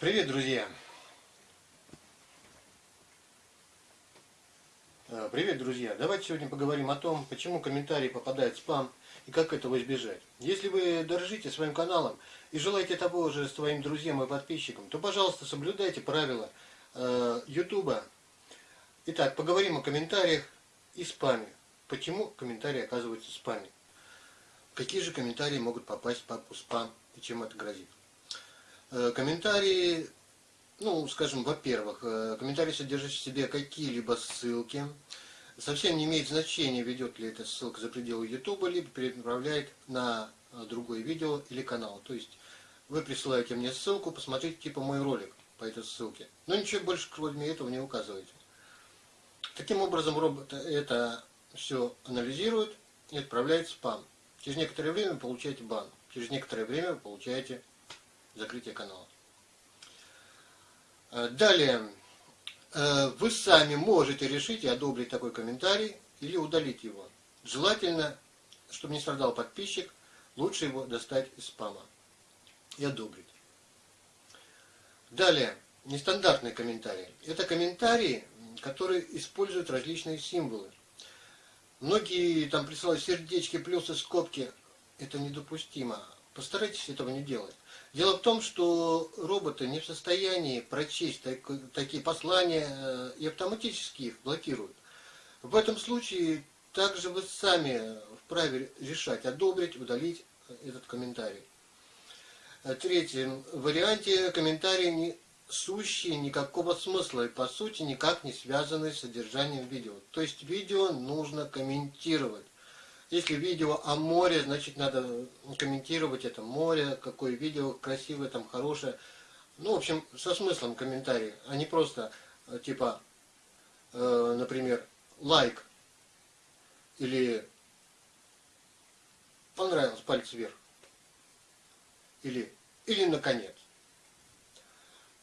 Привет, друзья! Э, Привет, друзья! Давайте сегодня поговорим о том, почему комментарии попадают в спам и как этого избежать. Если вы дорожите своим каналом и желаете того же своим друзьям и подписчикам, то, пожалуйста, соблюдайте правила YouTube. Итак, поговорим о комментариях и спаме. Почему комментарии оказываются в спаме? Какие же комментарии могут попасть в папку спам и чем это грозит? Э, комментарии, ну, скажем, во-первых, э, комментарии содержат в себе какие-либо ссылки. Совсем не имеет значения, ведет ли эта ссылка за пределы YouTube, либо перенаправляет на э, другое видео или канал. То есть вы присылаете мне ссылку, посмотрите типа мой ролик по этой ссылке. Но ничего больше кроме этого не указываете. Таким образом робот это все анализирует и отправляет спам. Через некоторое время вы получаете бан. Через некоторое время вы получаете закрытия канала. Э, далее, э, вы сами можете решить и одобрить такой комментарий или удалить его. Желательно, чтобы не страдал подписчик, лучше его достать из спама и одобрить. Далее, нестандартные комментарии. Это комментарии, которые используют различные символы. Многие там присылают сердечки, плюсы, скобки. Это недопустимо. Постарайтесь этого не делать. Дело в том, что роботы не в состоянии прочесть так, такие послания э, и автоматически их блокируют. В этом случае также вы сами вправе решать, одобрить, удалить этот комментарий. В третьем варианте комментарии не сущие никакого смысла и по сути никак не связаны с содержанием видео. То есть видео нужно комментировать. Если видео о море, значит надо комментировать это море, какое видео красивое, там хорошее. Ну, в общем, со смыслом комментарий, а не просто э, типа, э, например, лайк или понравилось, палец вверх. Или, или наконец.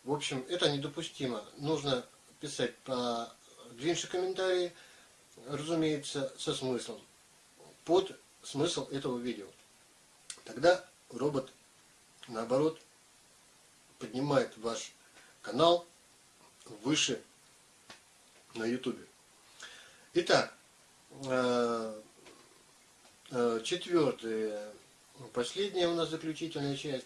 В общем, это недопустимо. Нужно писать по длиннее комментарии, разумеется, со смыслом под смысл этого видео. Тогда робот, наоборот, поднимает ваш канал выше на YouTube. Итак, э, э, четвертое, последняя у нас заключительная часть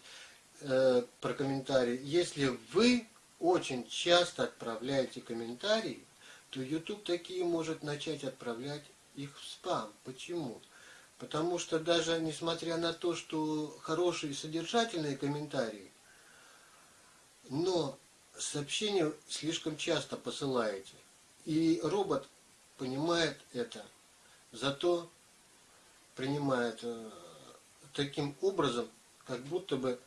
э, про комментарии. Если вы очень часто отправляете комментарии, то YouTube такие может начать отправлять их в спам. Почему? Потому что даже несмотря на то, что хорошие содержательные комментарии, но сообщения слишком часто посылаете. И робот понимает это, зато принимает э, таким образом, как будто бы,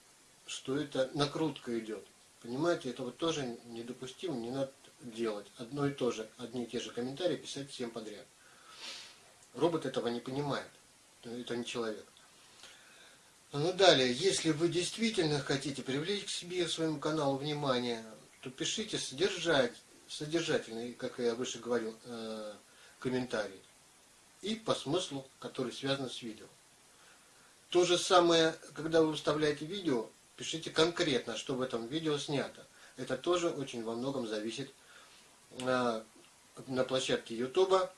что это накрутка идет. Понимаете, это вот тоже недопустимо, не надо делать. Одно и то же, одни и те же комментарии писать всем подряд. Робот этого не понимает это не человек. Ну далее, если вы действительно хотите привлечь к себе, своему каналу внимание, то пишите содержать, содержательный, как я выше говорил, э, комментарий. И по смыслу, который связан с видео. То же самое, когда вы выставляете видео, пишите конкретно, что в этом видео снято. Это тоже очень во многом зависит э, на площадке YouTube,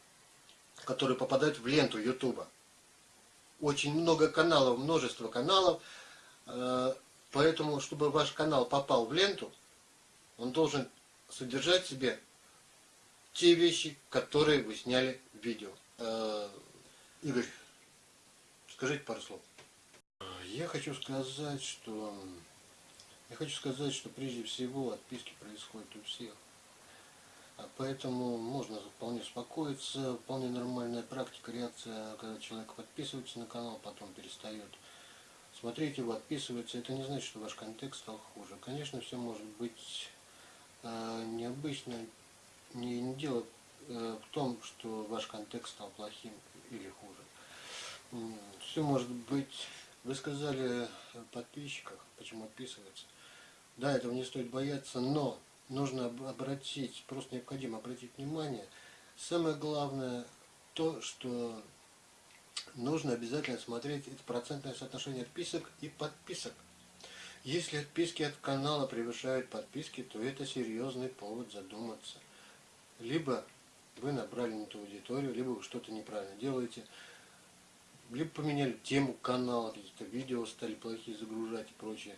которые попадают в ленту YouTube очень много каналов, множество каналов, э, поэтому, чтобы ваш канал попал в ленту, он должен содержать в себе те вещи, которые вы сняли в видео. Э, Игорь, скажите пару слов. Я хочу сказать, что я хочу сказать, что прежде всего отписки происходят у всех. А поэтому можно вполне успокоиться, вполне нормальная практика, реакция, когда человек подписывается на канал, потом перестает смотреть его, отписывается. Это не значит, что ваш контекст стал хуже. Конечно, все может быть э, необычно. Не, не дело э, в том, что ваш контекст стал плохим или хуже. Все может быть... Вы сказали подписчиках, почему отписываться. Да, этого не стоит бояться, но нужно обратить, просто необходимо обратить внимание. Самое главное то, что нужно обязательно смотреть это процентное соотношение отписок и подписок. Если отписки от канала превышают подписки, то это серьезный повод задуматься. Либо вы набрали не ту аудиторию, либо вы что-то неправильно делаете, либо поменяли тему канала, какие-то видео стали плохие загружать и прочее.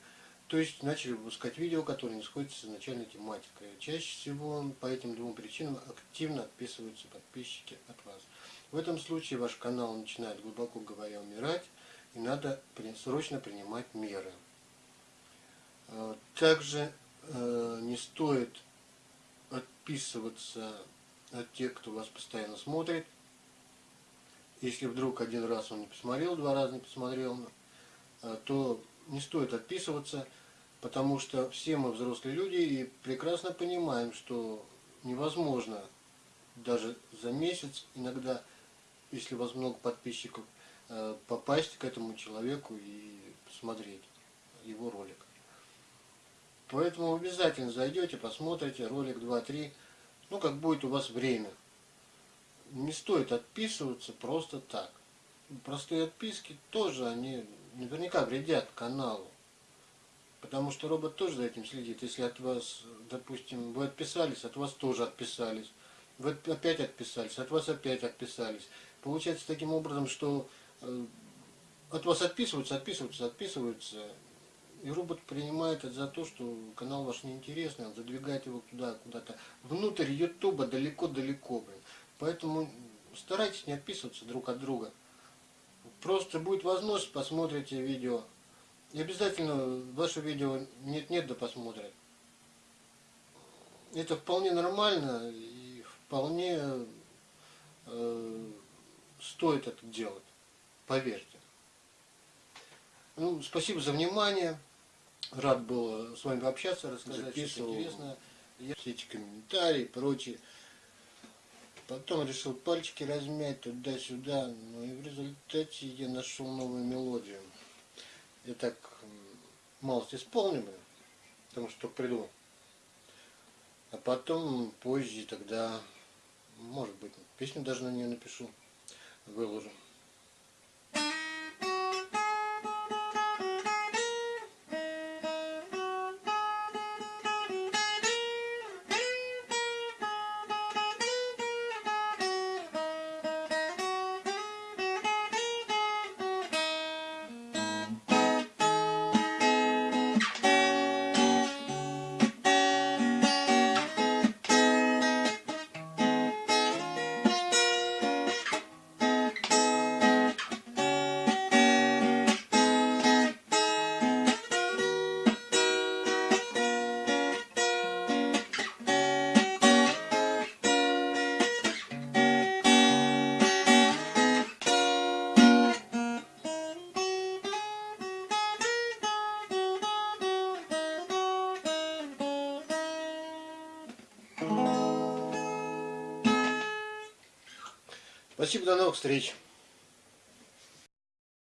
То есть начали выпускать видео, которые не сходятся с изначальной тематикой. Чаще всего по этим двум причинам активно отписываются подписчики от вас. В этом случае ваш канал начинает, глубоко говоря, умирать, и надо срочно принимать меры. Э, также э, не стоит отписываться от тех, кто вас постоянно смотрит. Если вдруг один раз он не посмотрел, два раза не посмотрел, э, то не стоит отписываться, потому что все мы взрослые люди и прекрасно понимаем, что невозможно даже за месяц, иногда, если у вас много подписчиков, э, попасть к этому человеку и посмотреть его ролик. Поэтому обязательно зайдете, посмотрите ролик 2-3, ну как будет у вас время. Не стоит отписываться просто так. Простые отписки тоже, они наверняка вредят каналу. Потому что робот тоже за этим следит. Если от вас, допустим, вы отписались, от вас тоже отписались. Вы опять отписались, от вас опять отписались. Получается таким образом, что э, от вас отписываются, отписываются, отписываются. И робот принимает это за то, что канал ваш неинтересный, он задвигает его туда, куда-то, внутрь ютуба, далеко-далеко, блин. Поэтому старайтесь не отписываться друг от друга. Просто будет возможность, посмотрите видео. И обязательно ваше видео нет-нет да посмотрят. Это вполне нормально и вполне э, стоит это делать. Поверьте. Ну, спасибо за внимание. Рад был с вами пообщаться, рассказать что-то интересное. Все эти комментарии и прочее. Потом решил пальчики размять туда-сюда, ну и в результате я нашел новую мелодию. Я так малость исполню, потому что придумал. А потом, позже, тогда, может быть, песню даже на нее напишу, выложу. Спасибо, до новых встреч.